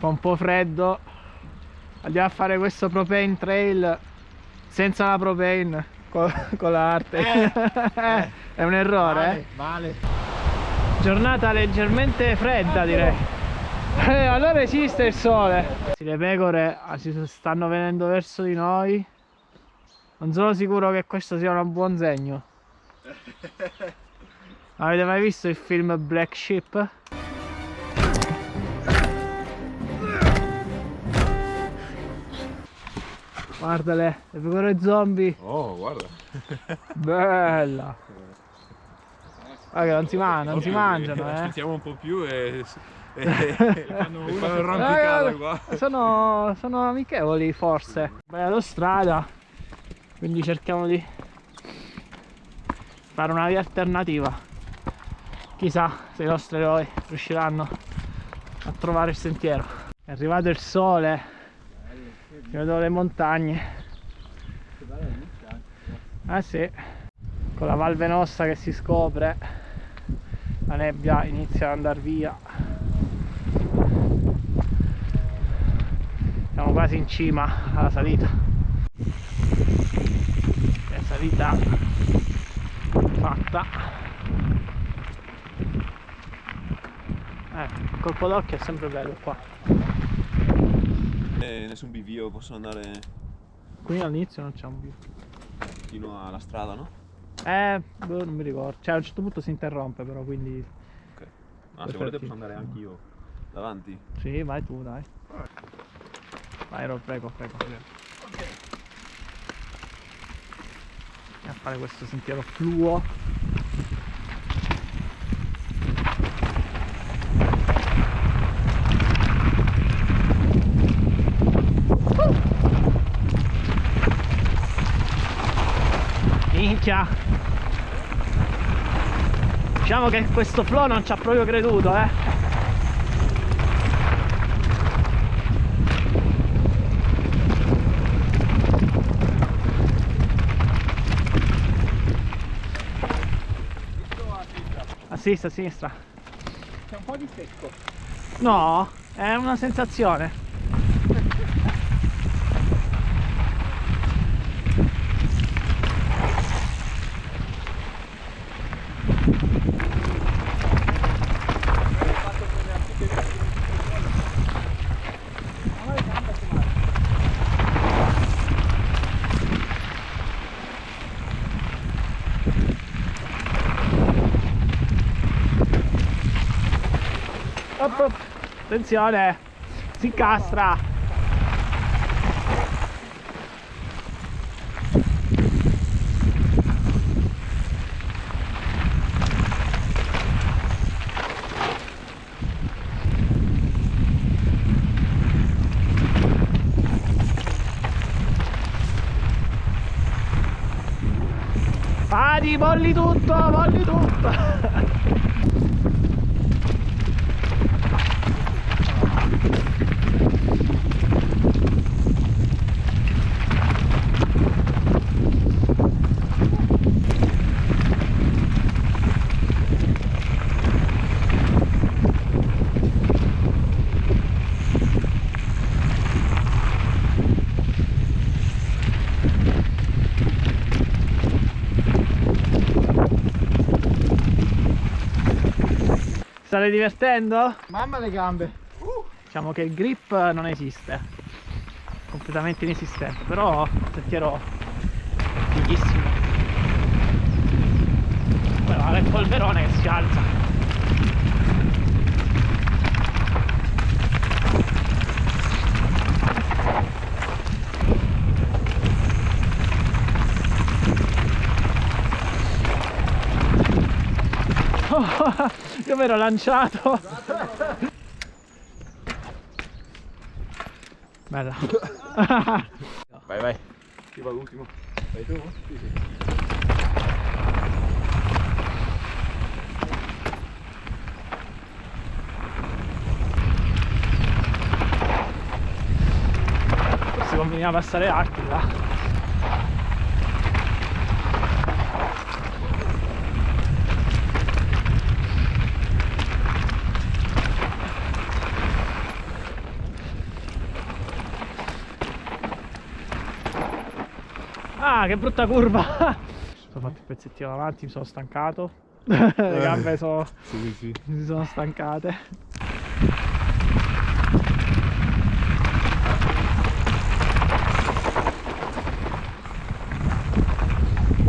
fa un po' freddo andiamo a fare questo propane trail senza la propane con, con l'arte Eh, eh. è un errore Vale, eh? vale. giornata leggermente fredda direi eh, allora esiste il sole le pecore ah, si stanno venendo verso di noi non sono sicuro che questo sia un buon segno avete mai visto il film Black Sheep? Guardale le pecore zombie Oh, guarda. bella guarda che non si, man- non si mangiano eh Aspettiamo un po' più e, e, e fanno, fanno il rompicata Eh, qua. Sono, sono amichevoli forse. Bella l'austrada, quindi cerchiamo di fare una via alternativa. Chissà se i nostri eroi riusciranno a trovare il sentiero. È arrivato il sole, si vedono le montagne. Ah sì, con la Val Venossa che si scopre, la nebbia inizia ad andare via. siamo quasi in cima alla salita è salita fatta eh, il colpo d'occhio è sempre bello qua Eh, nessun bivio, possono andare qui all'inizio non c'è un view fino alla strada, no? eh boh, non mi ricordo cioè a un certo punto si interrompe però quindi Ok. Ah, se volete posso andare anche io davanti. sì vai tu dai vai Ro, prego prego Ok. a fare questo sentiero fluo minchia. Diciamo che questo flow non ci ha proprio creduto eh. A sinistra a sinistra. C'è un po' di secco. no è una sensazione Attenzione, si incastra. Adi, molli tutto, molli tutto. State divertendo? Mamma le gambe. Diciamo che il grip non esiste, completamente inesistente, però sentiero fighissimo. Guarda il polverone che si alza. Io mi ero lanciato. Bella. Vai, vai. Chi va l'ultimo? Vai tu? Sì, sì. Forse conveniva passare arti là. Ah, che brutta curva! Ho fatto il pezzettino avanti, mi sono stancato. Le gambe sono, Sì, sì. si sono stancate.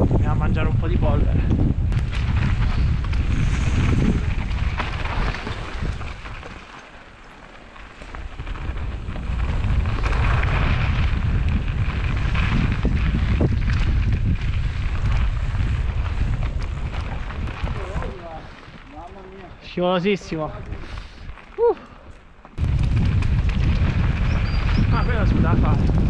Andiamo a mangiare un po' di polvere. Scivolosissimo. Uh. Ah, quello si poteva fare.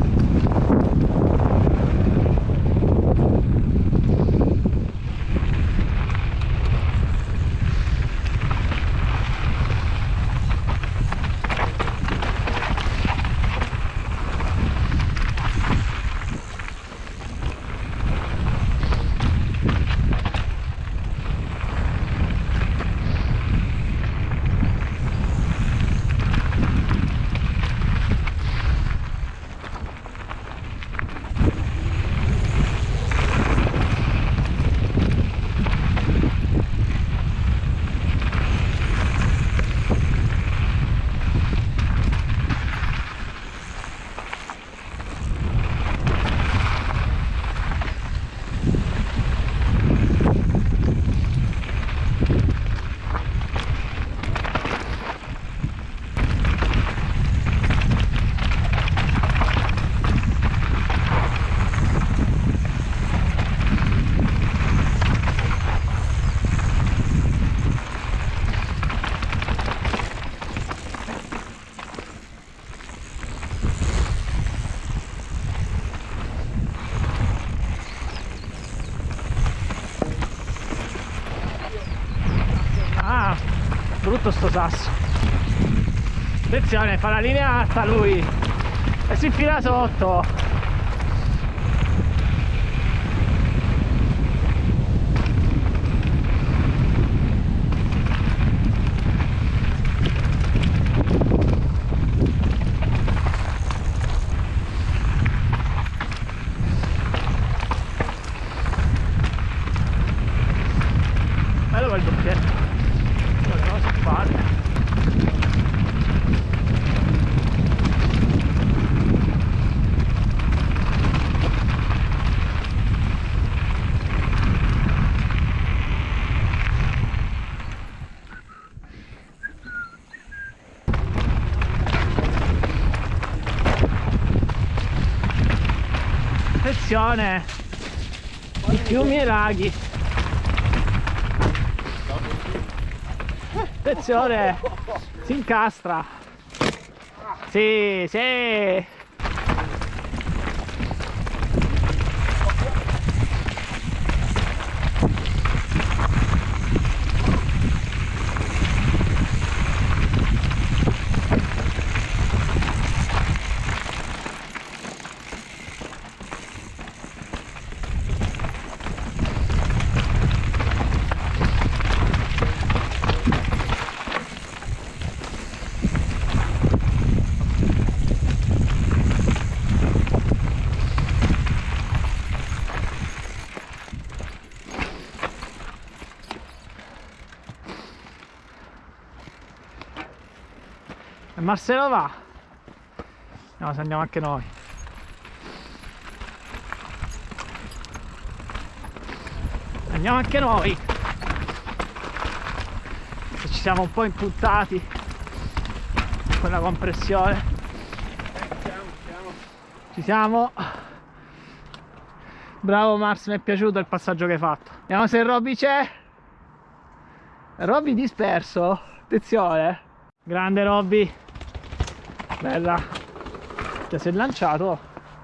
Ah, brutto sto sasso. Attenzione, fa la linea alta lui. E si infila sotto. Doppietto. Guarda cosa fare. Attenzione! I fiumi e i laghi. Attenzione! Si incastra! Sì, sì! E Marcello va. No, se andiamo anche noi. Andiamo anche noi. Se ci siamo un po' impuntati con la compressione. Ci siamo. Bravo Mars, mi è piaciuto il passaggio che hai fatto. Vediamo se Robby c'è. Robby disperso. Attenzione. Grande Robby. Bella. Ti sei lanciato?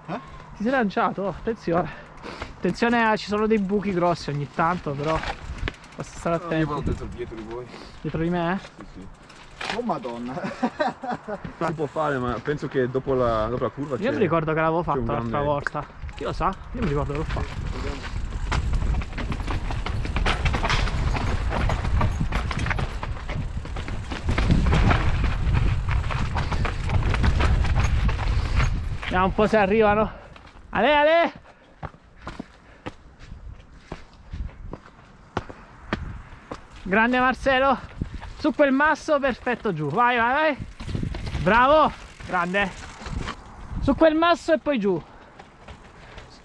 Eh? Ti sei lanciato? Attenzione. Attenzione, eh, ci sono dei buchi grossi ogni tanto, però. Basta stare Io attenti. vado dentro dietro di voi. Dietro di me? eh? Sì, sì. Oh madonna. Si può fare, ma penso che dopo la, dopo la curva Io mi ricordo che l'avevo fatto l'altra grande- volta. Chi lo sa? Io mi ricordo che l'ho fatto. Vediamo un po' se arrivano. Ale, ale! Grande Marcello. Su quel masso, perfetto giù. Vai, vai, vai. Bravo, grande. Su quel masso e poi giù.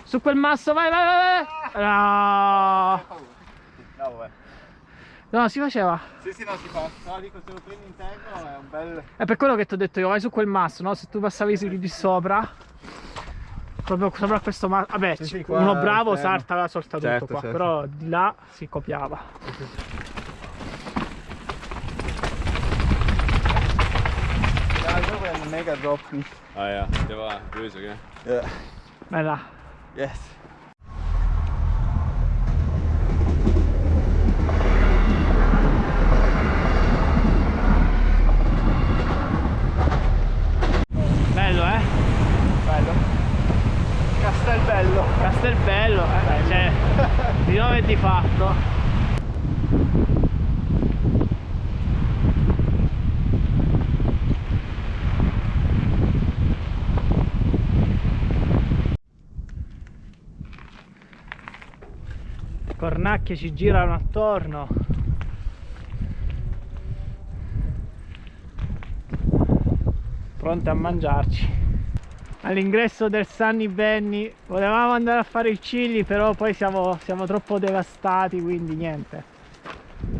Su quel masso, vai, vai, vai. vai. Ah. No. No, eh. No, si faceva. Sì, sì, no, si fa. No, dico, se lo prendi interno è un bel... È per quello che ti ho detto io, vai su quel masso, no? Se tu passavi su di sopra, proprio sopra questo masso. Vabbè, Sì, sì, qua uno bravo salta la sorta tutto Certo, qua, certo. però di là si copiava. Een mega drop. Ah ja, det var böse, gell? Ja. Bella. Yes. Bello, eh? Bello. Castelbello. Castelbello, eh, beh, cioè, di nome e di fatto. Cornacchie ci girano attorno. Pronte a mangiarci all'ingresso del Sunny Benny volevamo andare a fare il chili però poi siamo, siamo troppo devastati quindi niente.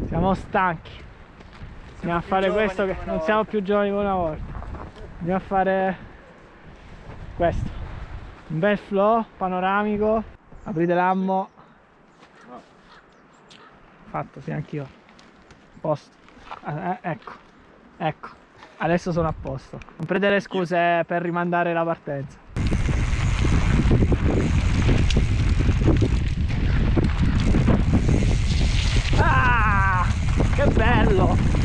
Siamo stanchi. Andiamo a fare questo che non siamo volta. più giovani come una volta. Andiamo a fare questo. Un bel flow panoramico. Aprite l'ammo. Fatto sì anch'io. Posto. Ah, eh, ecco ecco adesso sono a posto. Non prendere scuse per rimandare la partenza ah che bello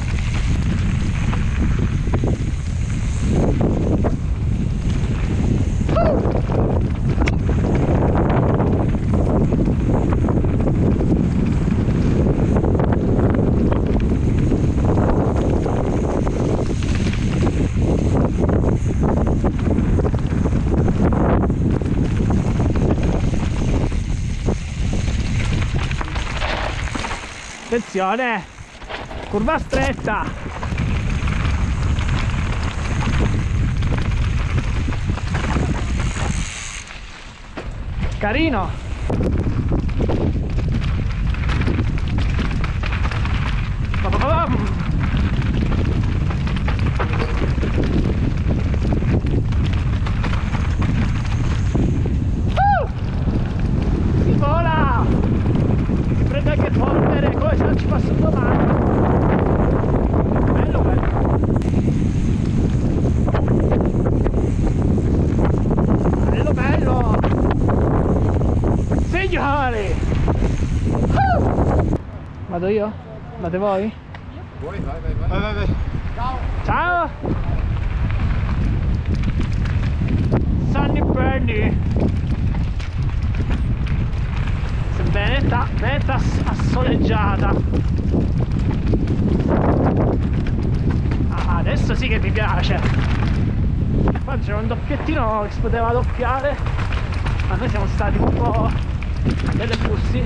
attenzione. Curva stretta. Carino Pa-pa-pa-pam. Uh! si vola si prende anche polvere come se non ci passa un domani bello bello bello bello signori Uh! vado io? vado voi? Vai, vai, vai. Vai, vai, vai. ciao Sunny Bernie Veneta, veneta ass- assoleggiata Ah, adesso sì che mi piace qua c'era un doppiettino che si poteva doppiare ma noi siamo stati un po' delle fussi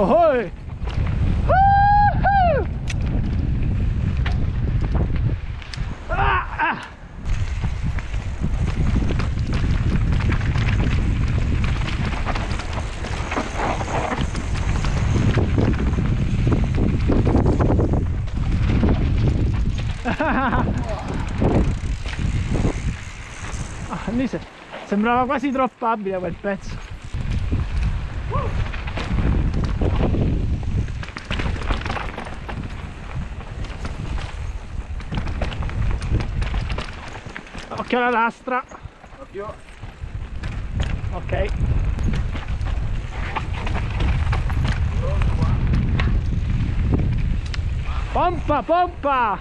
Oh, hoi! Woohoo! Ah, ah. Ah, sembrava quasi droppabile quel pezzo. Occhio alla lastra. Occhio. Ok. Pompa, pompa!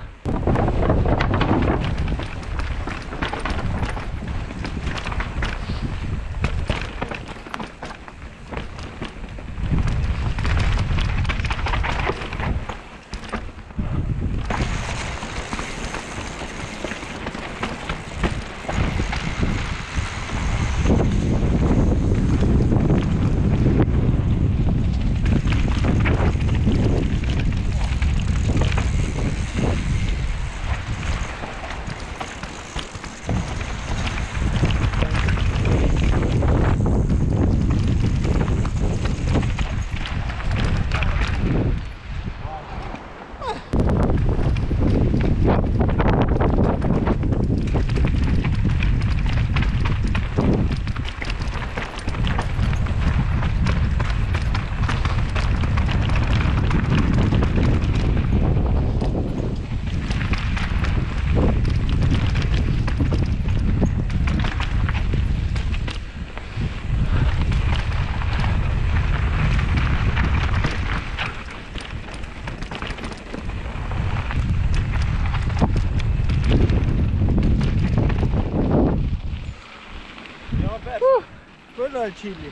Appena lì.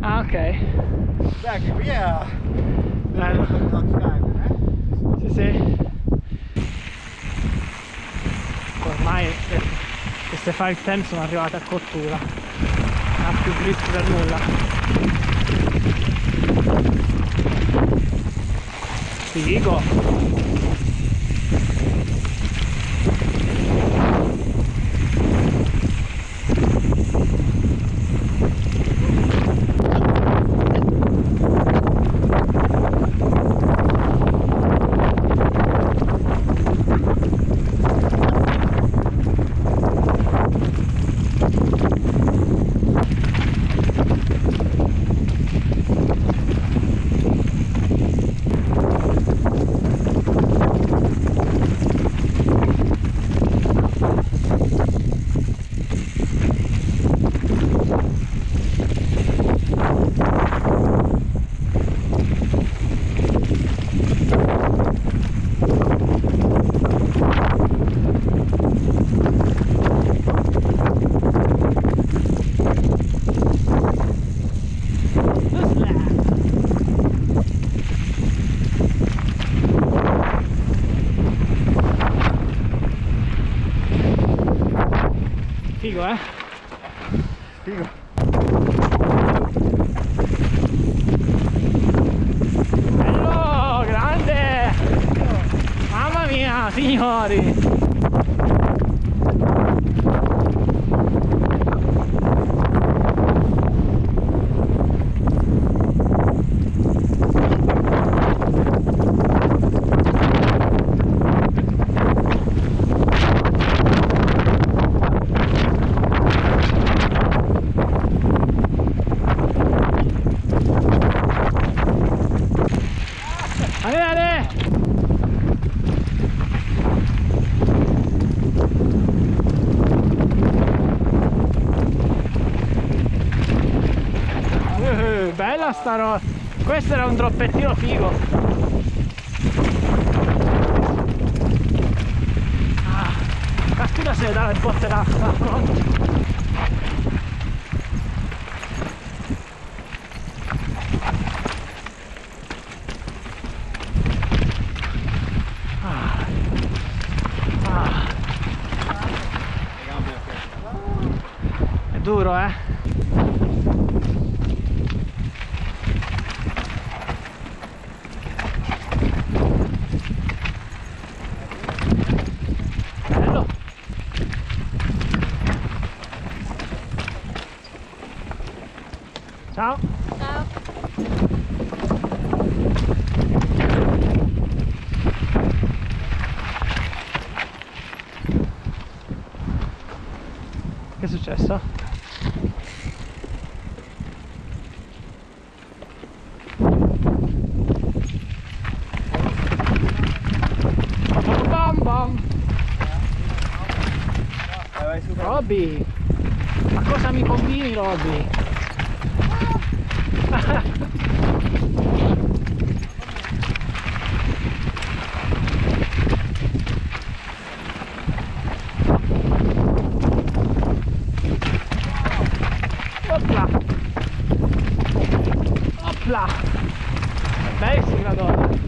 Ah, ok. Beh, anche qui è... Bello. eh? Sì, sì. Ormai eh, queste fire ten sono arrivate a cottura. Non ha più grip per nulla. Figo, signori! Bella sta roba! Questo era un droppettino figo! Ah, caspita se ne dà le botte d'acqua! Ah, ok. è duro, eh? Bello. Ciao. Ciao. Che è successo? Bam bam! Robby! Ma cosa mi combini Robby? Opla! Opla! Belli sti gradoni!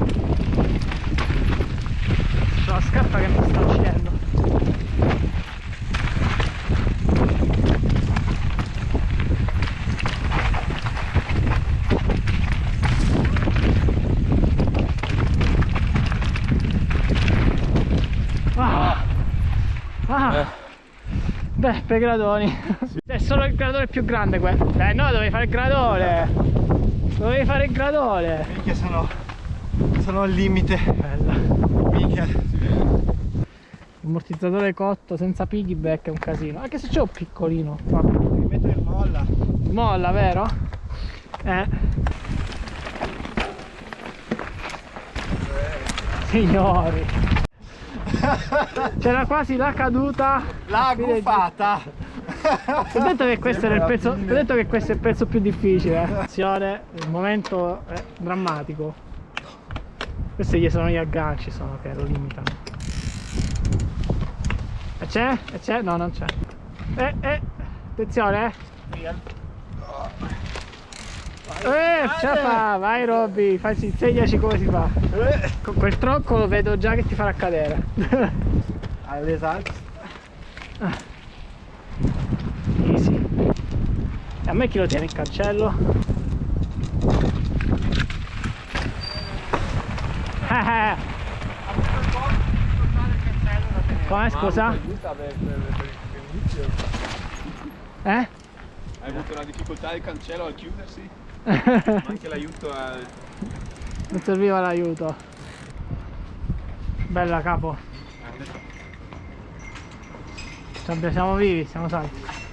C'ho la scarpa che mi sta uccidendo! Ah! Ah! Beh, per gradoni. È solo il gradone più grande quello. Eh no, dovevi fare il gradone. Dovevi fare il gradone. Minchia sono... Sono al limite. Bella. Minchia. Ammortizzatore cotto senza piggyback è un casino. Anche se c'è un piccolino qua. Devi mettere molla. Molla, vero? Eh. Signori. C'era quasi la caduta. La. Ti ho detto che questo era il pezzo. ho detto che questo è il pezzo più difficile. eh. Attenzione, il momento è drammatico. Questi gli sono gli agganci sono che lo limitano. E c'è? E c'è? No, non c'è. Eh, eh. Attenzione, eh. Eh, ce la fa, vai Robby, facci, insegnaci come si fa. Con quel tronco lo vedo già che ti farà cadere. Alle salse. Easy. E a me chi lo tiene il cancello? Eh, eh. Come scusa? Inizio. Eh? Hai avuto una difficoltà del cancello al chiudersi? Anche l'aiuto a... Non serviva l'aiuto. Bella capo. Siamo vivi, siamo salvi.